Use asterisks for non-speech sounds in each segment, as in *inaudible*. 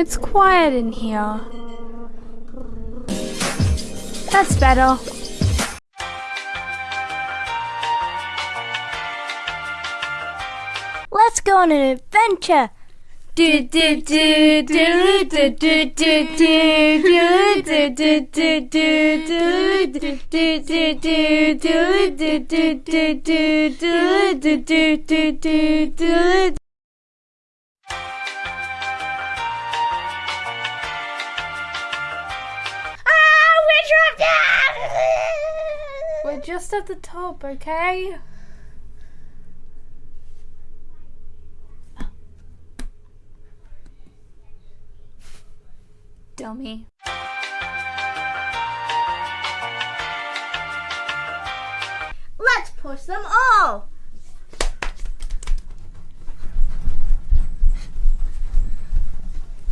It's quiet in here. That's better. Let's go on an adventure. Do do do do do do do do do do do do do do do do do just at the top, okay? Dummy. Let's push them all.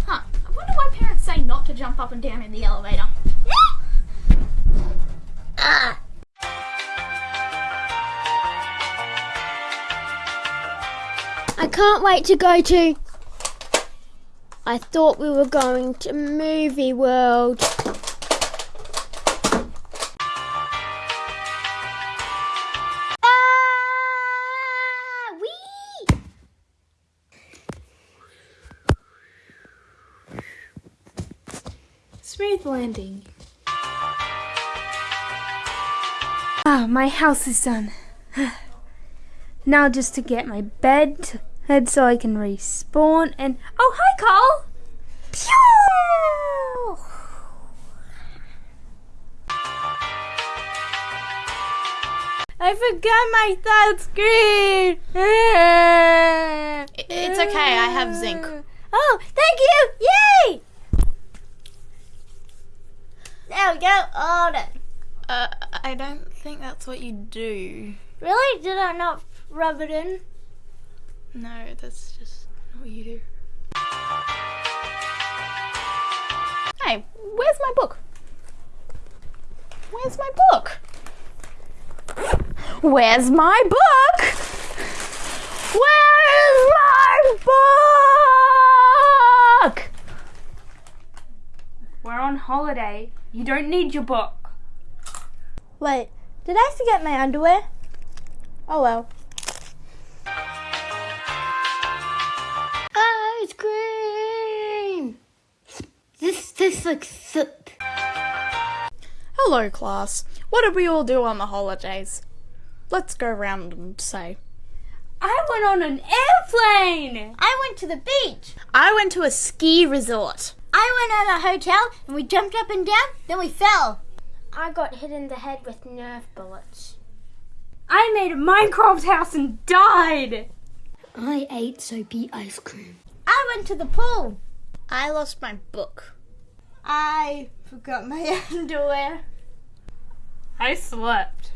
Huh. I wonder why parents say not to jump up and down in the elevator. I can't wait to go to. I thought we were going to Movie World. Ah, wee! Smooth landing. Ah, my house is done. Now just to get my bed head so I can respawn and oh hi Carl! Pew! I forgot my third screen. It's okay, I have zinc. Oh, thank you! Yay! There we go. All done. Uh, I don't think that's what you do. Really? Did I not rub it in? No, that's just not what you do. Hey, where's my book? Where's my book? Where's my book? Where's my book? We're on holiday. You don't need your book. Wait, did I forget my underwear? Oh well. This tastes like soup. Hello, class. What did we all do on the holidays? Let's go round and say. I went on an airplane. I went to the beach. I went to a ski resort. I went on a hotel and we jumped up and down, then we fell. I got hit in the head with nerf bullets. I made a Minecraft house and died. I ate soapy ice cream. I went to the pool. I lost my book. I forgot my *laughs* underwear. I slept.